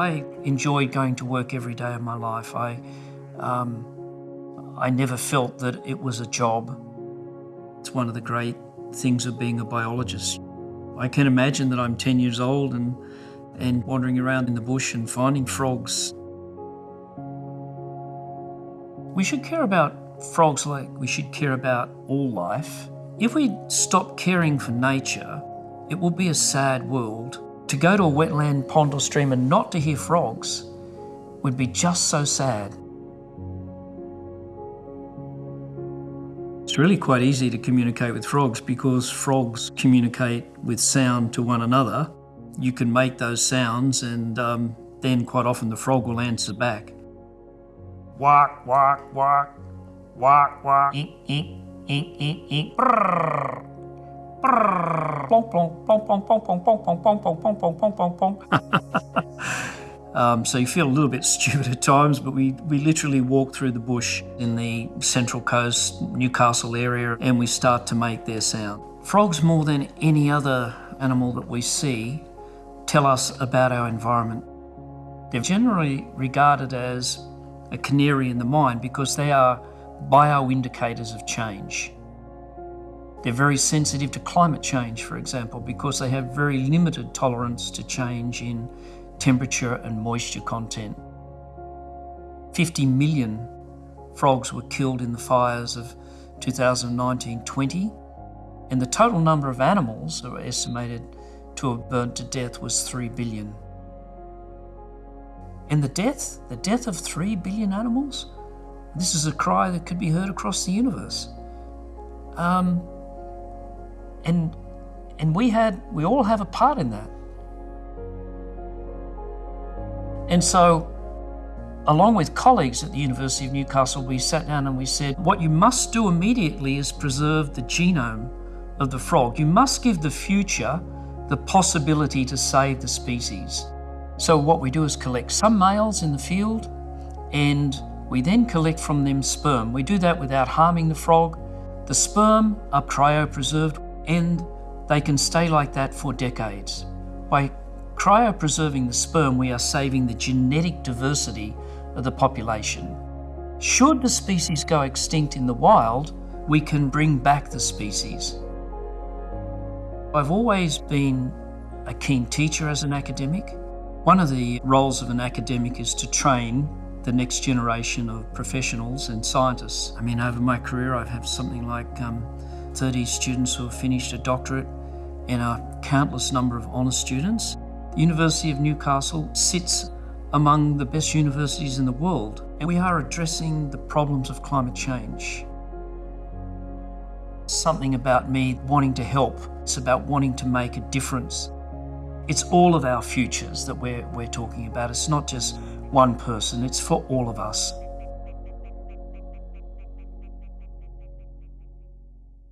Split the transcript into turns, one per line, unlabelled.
I enjoyed going to work every day of my life. I, um, I never felt that it was a job. It's one of the great things of being a biologist. I can imagine that I'm 10 years old and, and wandering around in the bush and finding frogs. We should care about frogs like we should care about all life. If we stop caring for nature, it will be a sad world. To go to a wetland, pond or stream and not to hear frogs would be just so sad. It's really quite easy to communicate with frogs because frogs communicate with sound to one another. You can make those sounds and um, then quite often the frog will answer back. Walk, walk, walk, walk, walk, eek, eek, eek, eek, eek, brrr. Um, so you feel a little bit stupid at times, but we, we literally walk through the bush in the Central Coast, Newcastle area, and we start to make their sound. Frogs, more than any other animal that we see, tell us about our environment. They're generally regarded as a canary in the mine because they are bioindicators of change. They're very sensitive to climate change, for example, because they have very limited tolerance to change in temperature and moisture content. 50 million frogs were killed in the fires of 2019-20 and the total number of animals that were estimated to have burnt to death was 3 billion. And the death, the death of 3 billion animals, this is a cry that could be heard across the universe. Um, and and we had we all have a part in that. And so along with colleagues at the University of Newcastle, we sat down and we said, what you must do immediately is preserve the genome of the frog. You must give the future the possibility to save the species. So what we do is collect some males in the field and we then collect from them sperm. We do that without harming the frog. The sperm are cryopreserved and they can stay like that for decades. By cryopreserving the sperm, we are saving the genetic diversity of the population. Should the species go extinct in the wild, we can bring back the species. I've always been a keen teacher as an academic. One of the roles of an academic is to train the next generation of professionals and scientists. I mean, over my career, I've had something like um, 30 students who have finished a doctorate and a countless number of honours students. The University of Newcastle sits among the best universities in the world and we are addressing the problems of climate change. Something about me wanting to help. It's about wanting to make a difference. It's all of our futures that we're, we're talking about. It's not just one person, it's for all of us.